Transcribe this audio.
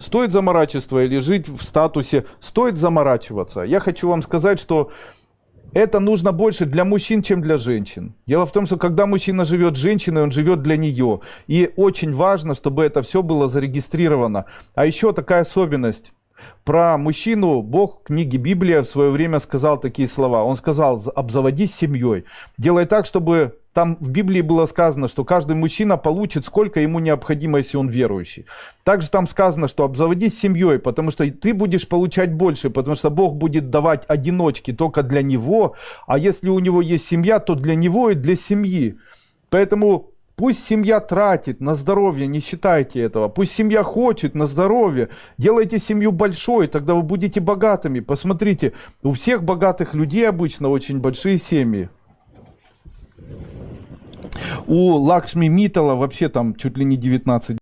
Стоит заморачиваться или жить в статусе «стоит заморачиваться». Я хочу вам сказать, что это нужно больше для мужчин, чем для женщин. Дело в том, что когда мужчина живет с женщиной, он живет для нее. И очень важно, чтобы это все было зарегистрировано. А еще такая особенность. Про мужчину Бог в книге Библия в свое время сказал такие слова. Он сказал, обзаводись семьей. Делай так, чтобы там в Библии было сказано, что каждый мужчина получит, сколько ему необходимо, если он верующий. Также там сказано, что обзаводись семьей, потому что ты будешь получать больше, потому что Бог будет давать одиночки только для него, а если у него есть семья, то для него и для семьи. Поэтому Пусть семья тратит на здоровье, не считайте этого. Пусть семья хочет на здоровье. Делайте семью большой, тогда вы будете богатыми. Посмотрите, у всех богатых людей обычно очень большие семьи. У Лакшми Митала вообще там чуть ли не 19